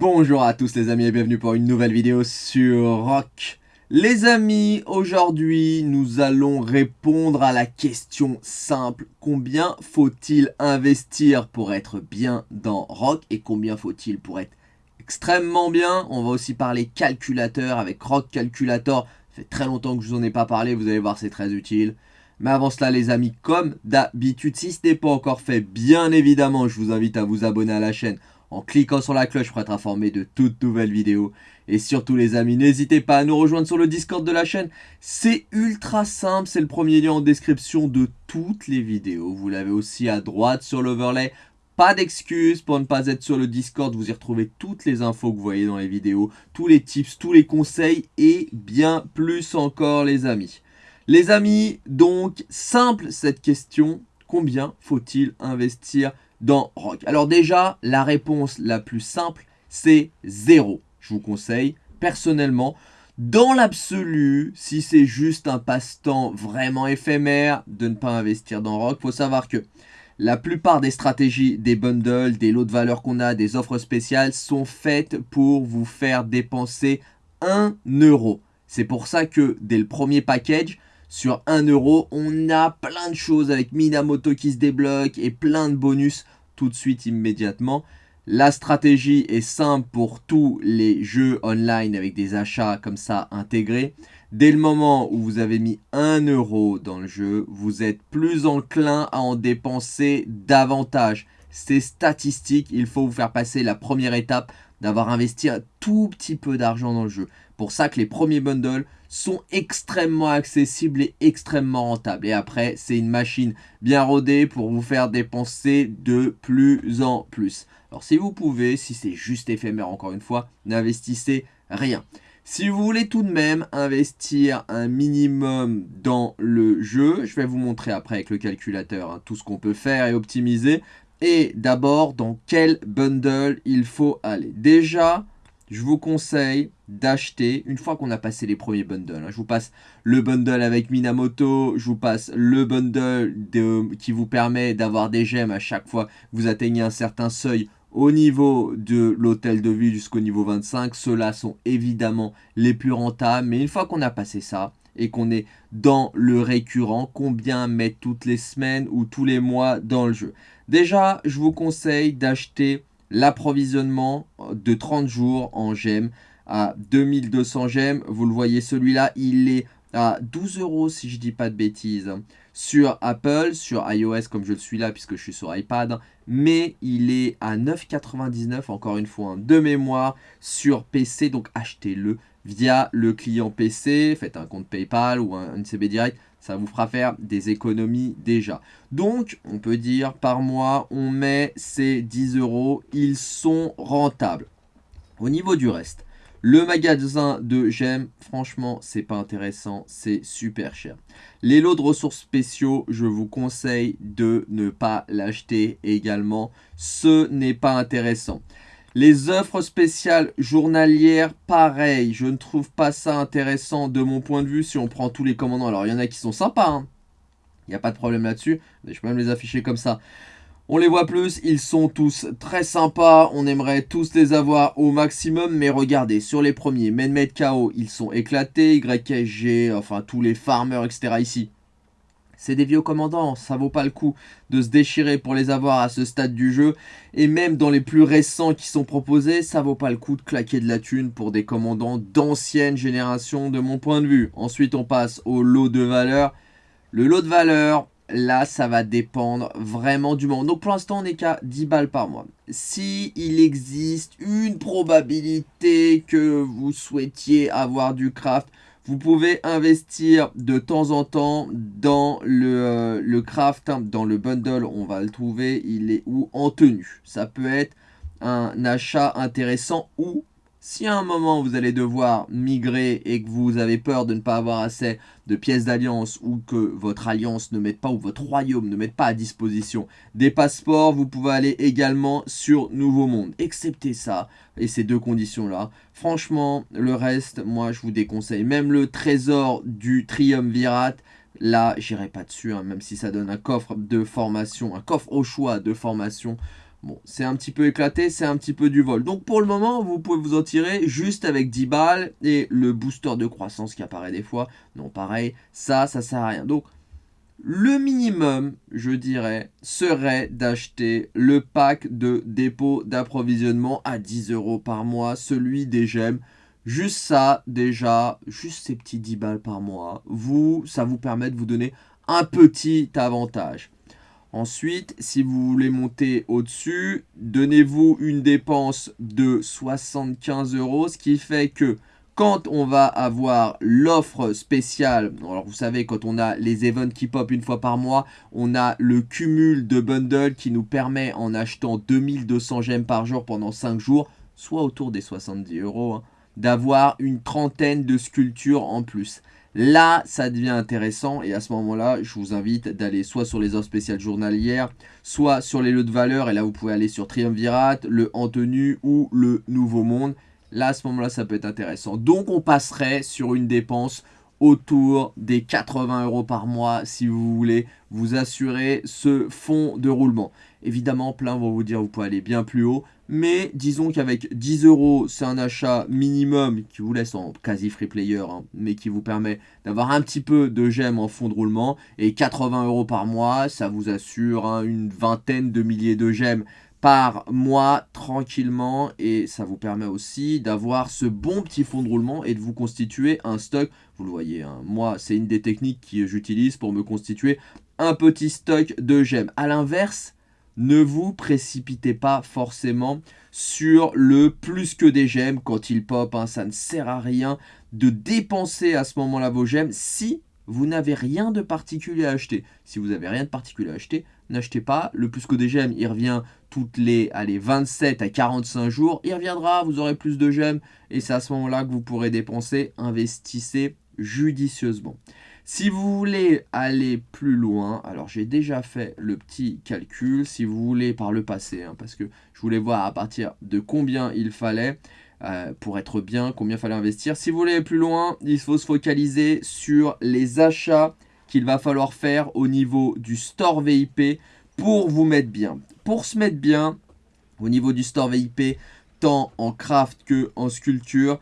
Bonjour à tous les amis et bienvenue pour une nouvelle vidéo sur Rock. Les amis, aujourd'hui nous allons répondre à la question simple. Combien faut-il investir pour être bien dans Rock et combien faut-il pour être extrêmement bien? On va aussi parler calculateur avec Rock Calculator. Ça fait très longtemps que je vous en ai pas parlé, vous allez voir c'est très utile. Mais avant cela les amis, comme d'habitude, si ce n'est pas encore fait, bien évidemment, je vous invite à vous abonner à la chaîne en cliquant sur la cloche pour être informé de toutes nouvelles vidéos. Et surtout les amis, n'hésitez pas à nous rejoindre sur le Discord de la chaîne. C'est ultra simple, c'est le premier lien en description de toutes les vidéos. Vous l'avez aussi à droite sur l'overlay. Pas d'excuses pour ne pas être sur le Discord, vous y retrouvez toutes les infos que vous voyez dans les vidéos, tous les tips, tous les conseils et bien plus encore les amis. Les amis, donc simple cette question, combien faut-il investir dans Rock Alors déjà, la réponse la plus simple, c'est zéro. Je vous conseille, personnellement, dans l'absolu, si c'est juste un passe-temps vraiment éphémère, de ne pas investir dans Rock. Il faut savoir que la plupart des stratégies, des bundles, des lots de valeur qu'on a, des offres spéciales sont faites pour vous faire dépenser 1 euro. C'est pour ça que dès le premier package, sur 1 euro, on a plein de choses avec Minamoto qui se débloque et plein de bonus tout de suite immédiatement. La stratégie est simple pour tous les jeux online avec des achats comme ça intégrés. Dès le moment où vous avez mis 1 euro dans le jeu, vous êtes plus enclin à en dépenser davantage. C'est statistique, il faut vous faire passer la première étape d'avoir investi un tout petit peu d'argent dans le jeu. Pour ça que les premiers bundles sont extrêmement accessibles et extrêmement rentables. Et après, c'est une machine bien rodée pour vous faire dépenser de plus en plus. Alors si vous pouvez, si c'est juste éphémère encore une fois, n'investissez rien. Si vous voulez tout de même investir un minimum dans le jeu, je vais vous montrer après avec le calculateur hein, tout ce qu'on peut faire et optimiser. Et d'abord, dans quel bundle il faut aller. Déjà, je vous conseille d'acheter, une fois qu'on a passé les premiers bundles, hein, je vous passe le bundle avec Minamoto, je vous passe le bundle qui vous permet d'avoir des gemmes à chaque fois que vous atteignez un certain seuil au niveau de l'hôtel de ville jusqu'au niveau 25. Ceux-là sont évidemment les plus rentables, mais une fois qu'on a passé ça, et qu'on est dans le récurrent, combien mettre toutes les semaines ou tous les mois dans le jeu? Déjà, je vous conseille d'acheter l'approvisionnement de 30 jours en gemmes à 2200 gemmes. Vous le voyez, celui-là, il est à 12 euros si je dis pas de bêtises sur Apple, sur iOS comme je le suis là puisque je suis sur iPad, mais il est à 9,99 encore une fois de mémoire sur PC, donc achetez-le via le client PC, faites un compte PayPal ou un, CB Direct, ça vous fera faire des économies déjà. Donc, on peut dire par mois, on met ces 10 euros, ils sont rentables. Au niveau du reste, le magasin de gemmes, franchement, c'est pas intéressant, c'est super cher. Les lots de ressources spéciaux, je vous conseille de ne pas l'acheter également. Ce n'est pas intéressant. Les offres spéciales journalières, pareil, je ne trouve pas ça intéressant de mon point de vue si on prend tous les commandants. Alors, il y en a qui sont sympas, hein. il n'y a pas de problème là-dessus. Je peux même les afficher comme ça. On les voit plus, ils sont tous très sympas, on aimerait tous les avoir au maximum, mais regardez, sur les premiers, Menmed KO, ils sont éclatés, YSG, enfin tous les farmers, etc. ici. C'est des vieux commandants, ça vaut pas le coup de se déchirer pour les avoir à ce stade du jeu. Et même dans les plus récents qui sont proposés, ça vaut pas le coup de claquer de la thune pour des commandants d'ancienne génération de mon point de vue. Ensuite on passe au lot de valeur. Le lot de valeur, Là, ça va dépendre vraiment du moment. Donc pour l'instant, on n'est qu'à 10 balles par mois. Si il existe une probabilité que vous souhaitiez avoir du craft, vous pouvez investir de temps en temps dans le, euh, craft, hein, dans le bundle, on va le trouver, il est où? En tenue. Ça peut être un achat intéressant ou si à un moment vous allez devoir migrer et que vous avez peur de ne pas avoir assez de pièces d'alliance ou que votre alliance ne mette pas ou votre royaume ne mette pas à disposition des passeports, vous pouvez aller également sur Nouveau Monde. Excepté ça et ces deux conditions-là, franchement, le reste, moi je vous déconseille. Même le trésor du Triumvirat, Là, j'irai pas dessus, hein, même si ça donne un coffre de formation, un coffre au choix de formation Bon, c'est un petit peu éclaté, c'est un petit peu du vol. Donc pour le moment, vous pouvez vous en tirer juste avec 10 balles et le booster de croissance qui apparaît des fois. Non, pareil, ça, ça sert à rien. Donc le minimum, je dirais, serait d'acheter le pack de dépôt d'approvisionnement à 10 euros par mois, celui des gemmes. Juste ça, déjà, juste ces petits 10 balles par mois, vous, ça vous permet de vous donner un petit avantage. Ensuite, si vous voulez monter au-dessus, donnez-vous une dépense de 75 euros, ce qui fait que quand on va avoir l'offre spéciale, alors vous savez, quand on a les events qui pop une fois par mois, on a le cumul de bundles qui nous permet, en achetant 2200 gemmes par jour pendant 5 jours, soit autour des 70 euros, hein, d'avoir une trentaine de sculptures en plus. Là, ça devient intéressant et à ce moment-là, je vous invite d'aller soit sur les offres spéciales journalières, soit sur les lots de valeur. Et là, vous pouvez aller sur Triumvirat, le En Tenue ou le Nouveau Monde. Là, à ce moment-là, ça peut être intéressant. Donc, on passerait sur une dépense autour des 80 euros par mois si vous voulez vous assurer ce fonds de roulement. Évidemment, plein vont vous dire vous pouvez aller bien plus haut, mais disons qu'avec 10 euros, c'est un achat minimum qui vous laisse en quasi free player, hein, mais qui vous permet d'avoir un petit peu de gemmes en fond de roulement. Et 80 euros par mois, ça vous assure hein, une vingtaine de milliers de gemmes par mois tranquillement et ça vous permet aussi d'avoir ce bon petit fond de roulement et de vous constituer un stock. Vous le voyez, hein, moi c'est une des techniques que j'utilise pour me constituer un petit stock de gemmes. A l'inverse, ne vous précipitez pas forcément sur le plus que des gemmes quand il pop. Hein. ça ne sert à rien de dépenser à ce moment-là vos gemmes si vous n'avez rien de particulier à acheter. Si vous n'avez rien de particulier à acheter, n'achetez pas. Le plus que des gemmes, il revient toutes les allez, 27 à 45 jours. Il reviendra, vous aurez plus de gemmes. Et c'est à ce moment-là que vous pourrez dépenser. Investissez judicieusement. Si vous voulez aller plus loin, alors j'ai déjà fait le petit calcul, si vous voulez par le passé, hein, parce que je voulais voir à partir de combien il fallait euh, pour être bien, combien il fallait investir. Si vous voulez aller plus loin, il faut se focaliser sur les achats qu'il va falloir faire au niveau du store VIP pour vous mettre bien. Pour se mettre bien, au niveau du store VIP, tant en craft que en sculpture,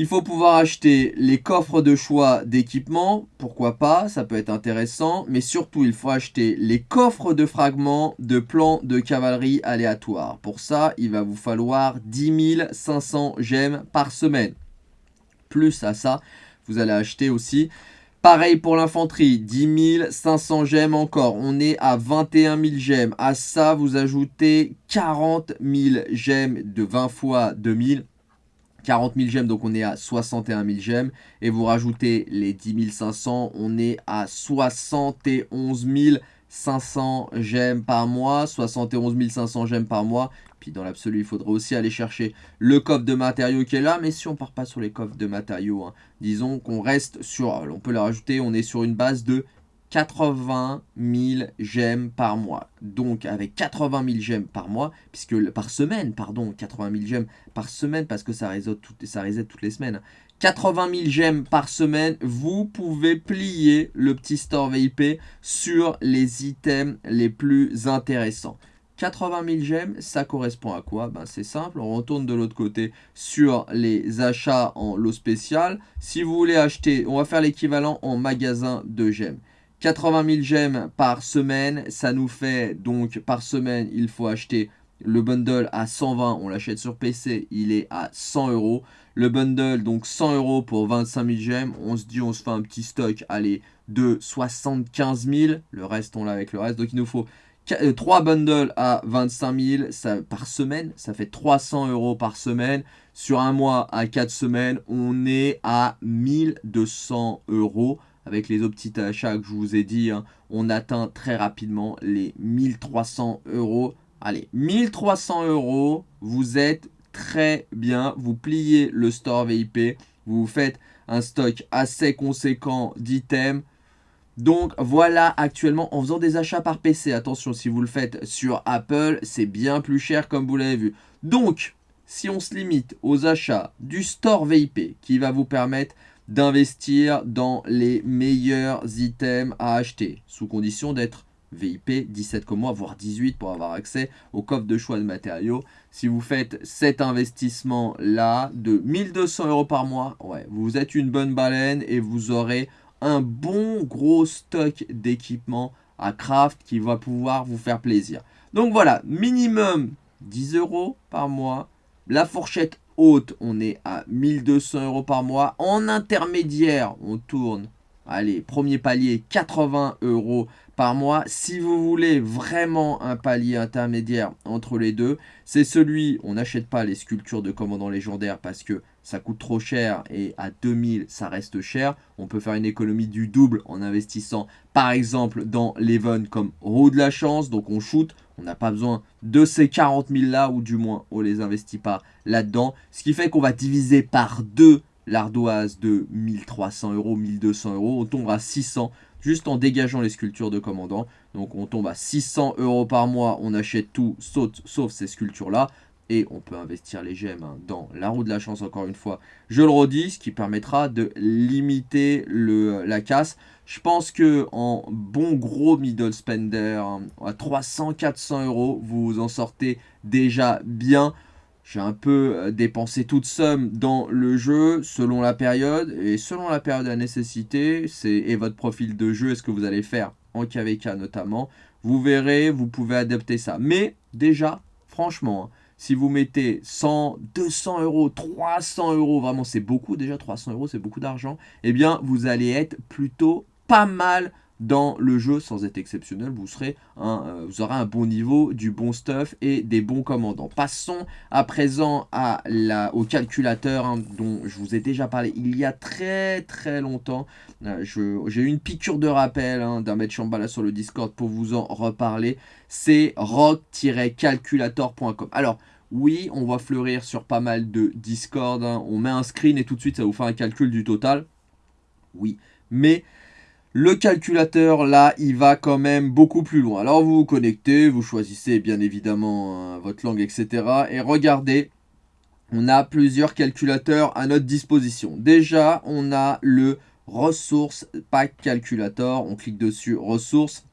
il faut pouvoir acheter les coffres de choix d'équipement, pourquoi pas, ça peut être intéressant. Mais surtout, il faut acheter les coffres de fragments de plans de cavalerie aléatoires. Pour ça, il va vous falloir 10 500 gemmes par semaine. Plus à ça, vous allez acheter aussi Pareil pour l'infanterie, 10 500 gemmes encore. On est à 21 000 gemmes. À ça, vous ajoutez 40 000 gemmes de 20 fois 2000. 40 000 gemmes, donc on est à 61 000 gemmes. Et vous rajoutez les 10 500, on est à 71 500 gemmes par mois. 71 500 gemmes par mois. Puis dans l'absolu, il faudrait aussi aller chercher le coffre de matériaux qui est là. Mais si on part pas sur les coffres de matériaux, hein, disons qu'on reste sur, on peut le rajouter, on est sur une base de 80 000 gemmes par mois. Donc avec 80 000 gemmes par mois, puisque par semaine, pardon, 80 000 gemmes par semaine, parce que ça reset, toutes, ça reset toutes les semaines. 80 000 gemmes par semaine, vous pouvez plier le petit store VIP sur les items les plus intéressants. 80 000 gemmes, ça correspond à quoi? Ben, C'est simple, on retourne de l'autre côté sur les achats en lot spécial. Si vous voulez acheter, on va faire l'équivalent en magasin de gemmes. 80 000 gemmes par semaine, ça nous fait donc par semaine, il faut acheter le bundle à 120, on l'achète sur PC, il est à 100 euros. Le bundle, donc 100 euros pour 25 000 gemmes, on se dit on se fait un petit stock, allez, de 75 000, le reste on l'a avec le reste, donc il nous faut 3 euh, bundles à 25 000 ça, par semaine, ça fait 300 euros par semaine. Sur un mois à 4 semaines, on est à 1200 euros avec les autres petits achats que je vous ai dit, hein, on atteint très rapidement les 1300 euros. Allez, 1300 euros, vous êtes très bien, vous pliez le store VIP, vous faites un stock assez conséquent d'items. Donc voilà actuellement en faisant des achats par PC, attention si vous le faites sur Apple, c'est bien plus cher comme vous l'avez vu. Donc si on se limite aux achats du store VIP qui va vous permettre d'investir dans les meilleurs items à acheter, sous condition d'être VIP, 17 comme moi, voire 18 pour avoir accès au coffre de choix de matériaux. Si vous faites cet investissement-là de 1200 euros par mois, ouais, vous êtes une bonne baleine et vous aurez un bon gros stock d'équipements à craft qui va pouvoir vous faire plaisir. Donc voilà, minimum 10 euros par mois. La fourchette haute, on est à 1200 euros par mois. En intermédiaire, on tourne, allez, premier palier, 80 euros par mois. Si vous voulez vraiment un palier intermédiaire entre les deux, c'est celui, on n'achète pas les sculptures de commandants légendaires parce que ça coûte trop cher et à 2000 ça reste cher. On peut faire une économie du double en investissant par exemple dans l'Evon comme roue de la chance. Donc on shoot, on n'a pas besoin de ces 40 000 là ou du moins on les investit pas là-dedans. Ce qui fait qu'on va diviser par deux l'ardoise de 1300 euros, 1200 euros. On tombe à 600 juste en dégageant les sculptures de commandant. Donc on tombe à 600 euros par mois, on achète tout sauf, sauf ces sculptures-là. Et on peut investir les gemmes hein, dans la roue de la chance, encore une fois. Je le redis, ce qui permettra de limiter le, la casse. Je pense que en bon gros middle spender, hein, à 300-400 euros, vous en sortez déjà bien. J'ai un peu euh, dépensé toute somme dans le jeu selon la période. Et selon la période à nécessité et votre profil de jeu, est-ce que vous allez faire en KVK notamment. Vous verrez, vous pouvez adapter ça. Mais déjà, franchement, hein, si vous mettez 100, 200 euros, 300 euros, vraiment c'est beaucoup déjà, 300 euros c'est beaucoup d'argent, eh bien vous allez être plutôt pas mal dans le jeu sans être exceptionnel, vous, serez un, euh, vous aurez un bon niveau, du bon stuff et des bons commandants. Passons à présent au calculateur hein, dont je vous ai déjà parlé il y a très très longtemps. Euh, j'ai eu une piqûre de rappel hein, d'un maître Chambala sur le Discord pour vous en reparler. C'est rock-calculator.com. Alors, oui, on va fleurir sur pas mal de Discord. Hein. On met un screen et tout de suite ça vous fait un calcul du total. Oui, mais le calculateur, là, il va quand même beaucoup plus loin. Alors, vous vous connectez, vous choisissez bien évidemment euh, votre langue, etc. Et regardez, on a plusieurs calculateurs à notre disposition. Déjà, on a le Ressources Pack Calculator. On clique dessus, Ressources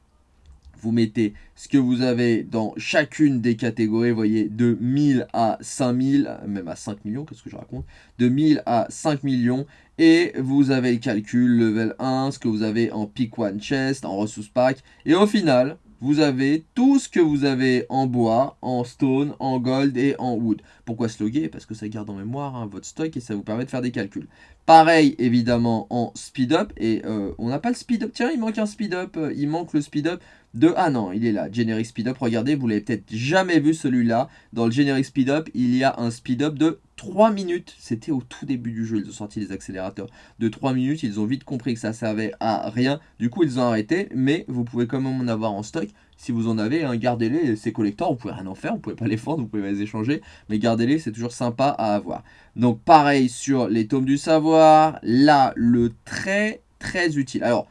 vous mettez ce que vous avez dans chacune des catégories, vous voyez, de 1000 à 5000, même à 5 millions, qu'est-ce que je raconte? De 1000 à 5 millions, et vous avez le calcul level 1, ce que vous avez en pick one chest, en ressource pack, et au final, vous avez tout ce que vous avez en bois, en stone, en gold et en wood. Pourquoi sloguer Parce que ça garde en mémoire hein, votre stock et ça vous permet de faire des calculs. Pareil, évidemment, en speed up. Et euh, on n'a pas le speed up. Tiens, il manque un speed up. Euh, il manque le speed up de... Ah non, il est là. Generic speed up. Regardez, vous l'avez peut-être jamais vu celui-là. Dans le generic speed up, il y a un speed up de 3 minutes. C'était au tout début du jeu. Ils ont sorti les accélérateurs de 3 minutes. Ils ont vite compris que ça servait à rien. Du coup, ils ont arrêté. Mais vous pouvez quand même en avoir en stock. Si vous en avez, hein, gardez-les. Ces collecteurs, vous pouvez rien en faire. Vous pouvez pas les vendre. Vous pouvez les échanger. Mais gardez-les, c'est toujours sympa à avoir. Donc pareil sur les tomes du savoir. Là, le très très utile. Alors,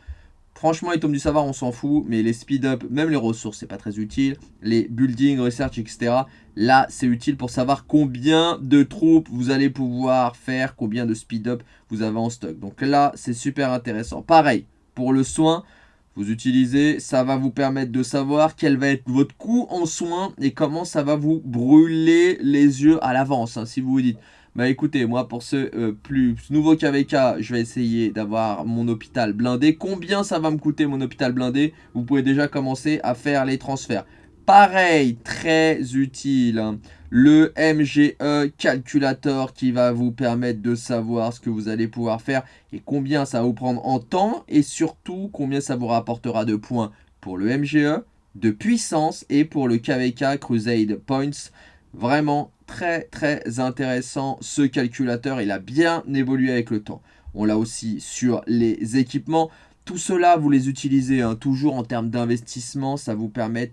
Franchement, les tomes du savoir, on s'en fout, mais les speed-up, même les ressources, c'est pas très utile. Les building, research, etc. Là, c'est utile pour savoir combien de troupes vous allez pouvoir faire, combien de speed-up vous avez en stock. Donc là, c'est super intéressant. Pareil, pour le soin, vous utilisez, ça va vous permettre de savoir quel va être votre coût en soins et comment ça va vous brûler les yeux à l'avance. Hein. si vous vous dites, bah écoutez, moi pour ce euh, plus nouveau KVK, je vais essayer d'avoir mon hôpital blindé. Combien ça va me coûter mon hôpital blindé? Vous pouvez déjà commencer à faire les transferts. Pareil, très utile, hein. le MGE Calculator qui va vous permettre de savoir ce que vous allez pouvoir faire et combien ça va vous prendre en temps et surtout combien ça vous rapportera de points pour le MGE, de puissance et pour le KVK Crusade Points. Vraiment très très intéressant ce calculateur, il a bien évolué avec le temps. On l'a aussi sur les équipements. Tout cela, vous les utilisez hein, toujours en termes d'investissement. Ça vous permet,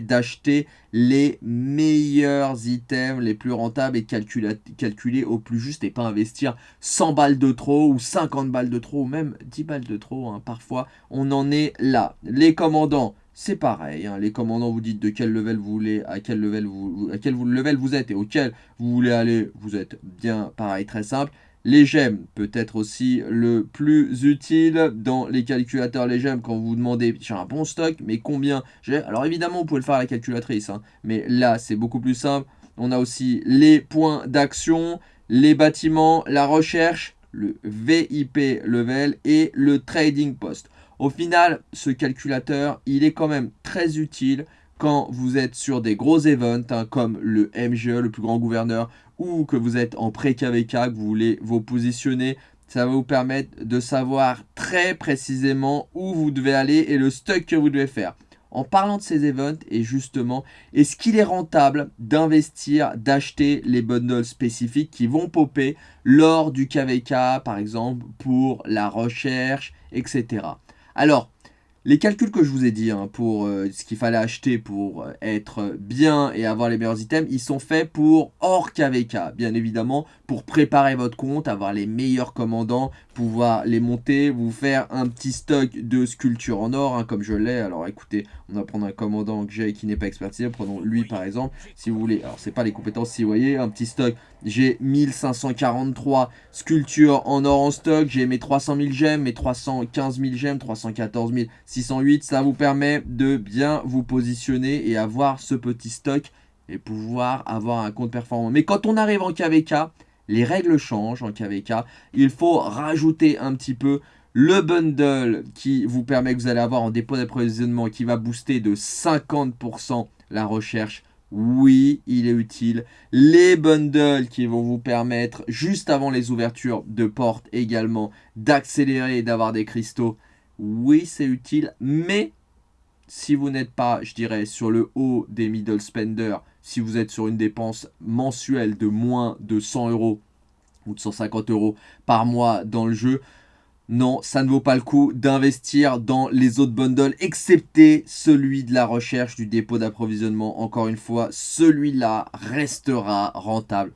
d'acheter les meilleurs items, les plus rentables et calculer, calculer au plus juste et pas investir 100 balles de trop ou 50 balles de trop ou même 10 balles de trop. Hein. Parfois, on en est là. Les commandants, c'est pareil. Hein. Les commandants vous dites de quel level vous voulez, à quel level vous, êtes et auquel vous voulez aller. Vous êtes bien pareil, très simple. Les gemmes peut être aussi le plus utile dans les calculateurs les gemmes quand vous vous demandez j'ai un bon stock mais combien j'ai? Alors évidemment vous pouvez le faire à la calculatrice hein, mais là c'est beaucoup plus simple on a aussi les points d'action les bâtiments la recherche le VIP level et le trading post au final ce calculateur il est quand même très utile quand vous êtes sur des gros events hein, comme le MGE, le plus grand gouverneur, ou que vous êtes en pré-KVK, que vous voulez vous positionner, ça va vous permettre de savoir très précisément où vous devez aller et le stock que vous devez faire. En parlant de ces events, et justement, est-ce qu'il est rentable d'investir, d'acheter les bundles spécifiques qui vont popper lors du KVK, par exemple, pour la recherche, etc. Alors, les calculs que je vous ai dit hein, pour euh, ce qu'il fallait acheter pour euh, être bien et avoir les meilleurs items, ils sont faits pour hors KVK, bien évidemment, pour préparer votre compte, avoir les meilleurs commandants, pouvoir les monter, vous faire un petit stock de sculptures en or, hein, comme je l'ai. Alors écoutez, on va prendre un commandant que j'ai qui n'est pas expertisé, prenons lui par exemple, si vous voulez. Alors c'est pas les compétences, si vous voyez, un petit stock, j'ai 1543 sculptures en or en stock, j'ai mes 300 000 gemmes, mes 315 000 gemmes, 314 000 608, ça vous permet de bien vous positionner et avoir ce petit stock et pouvoir avoir un compte performant. Mais quand on arrive en KVK, les règles changent en KVK. Il faut rajouter un petit peu le bundle qui vous permet que vous allez avoir en dépôt d'approvisionnement qui va booster de 50% la recherche. Oui, il est utile. Les bundles qui vont vous permettre, juste avant les ouvertures de portes également, d'accélérer et d'avoir des cristaux oui, c'est utile, mais si vous n'êtes pas, je dirais, sur le haut des middle spenders, si vous êtes sur une dépense mensuelle de moins de 100 euros ou de 150 euros par mois dans le jeu, non, ça ne vaut pas le coup d'investir dans les autres bundles, excepté celui de la recherche du dépôt d'approvisionnement. Encore une fois, celui-là restera rentable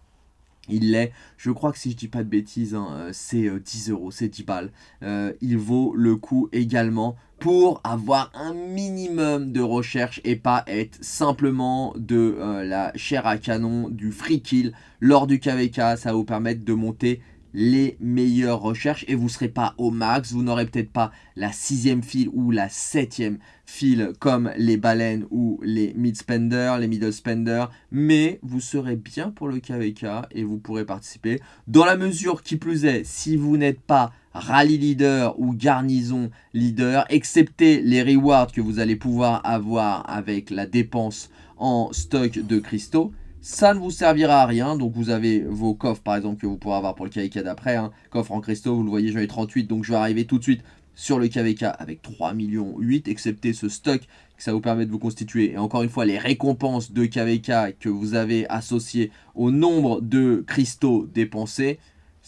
il l'est, je crois que si je dis pas de bêtises, hein, euh, c'est 10 euh, euros, c'est 10 balles. Euh, il vaut le coup également pour avoir un minimum de recherche et pas être simplement de la chair à canon, du free kill lors du KVK. Ça va vous permettre de monter les meilleures recherches et vous ne serez pas au max, vous n'aurez peut-être pas la sixième file ou la septième file comme les baleines ou les mid spenders, les middle spenders, mais vous serez bien pour le KVK et vous pourrez participer. Dans la mesure qui plus est, si vous n'êtes pas rallye leader ou garnison leader, excepté les rewards que vous allez pouvoir avoir avec la dépense en stock de cristaux, ça ne vous servira à rien, donc vous avez vos coffres par exemple que vous pourrez avoir pour le KVK d'après. Hein. Coffre en cristaux, vous le voyez, j'en ai 38, donc je vais arriver tout de suite sur le KVK avec 3 millions 8, excepté ce stock que ça vous permet de vous constituer. Et encore une fois, les récompenses de KVK que vous avez associées au nombre de cristaux dépensés,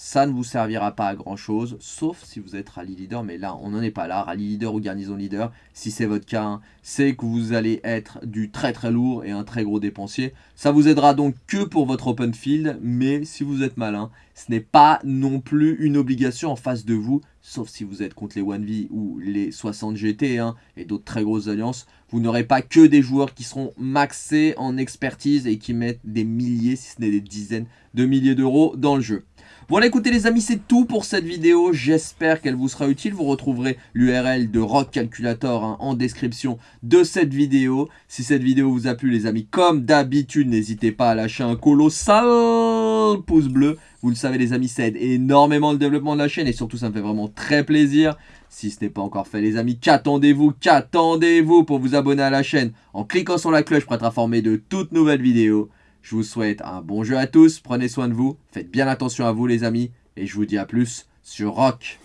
ça ne vous servira pas à grand chose, sauf si vous êtes rallye leader, mais là on n'en est pas là, rallye leader ou garnison leader, si c'est votre cas, hein, c'est que vous allez être du très très lourd et un très gros dépensier. Ça vous aidera donc que pour votre open field, mais si vous êtes malin, ce n'est pas non plus une obligation en face de vous, sauf si vous êtes contre les 1V ou les 60 GT hein, et d'autres très grosses alliances, vous n'aurez pas que des joueurs qui seront maxés en expertise et qui mettent des milliers, si ce n'est des dizaines de milliers d'euros dans le jeu. Voilà écoutez les amis c'est tout pour cette vidéo, j'espère qu'elle vous sera utile, vous retrouverez l'URL de Rock Calculator hein, en description de cette vidéo. Si cette vidéo vous a plu les amis, comme d'habitude n'hésitez pas à lâcher un colossal pouce bleu. Vous le savez les amis, ça aide énormément le développement de la chaîne et surtout ça me fait vraiment très plaisir. Si ce n'est pas encore fait les amis, qu'attendez-vous? Qu'attendez-vous pour vous abonner à la chaîne? En cliquant sur la cloche pour être informé de toutes nouvelles vidéos je vous souhaite un bon jeu à tous, prenez soin de vous, faites bien attention à vous les amis, et je vous dis à plus sur Rock.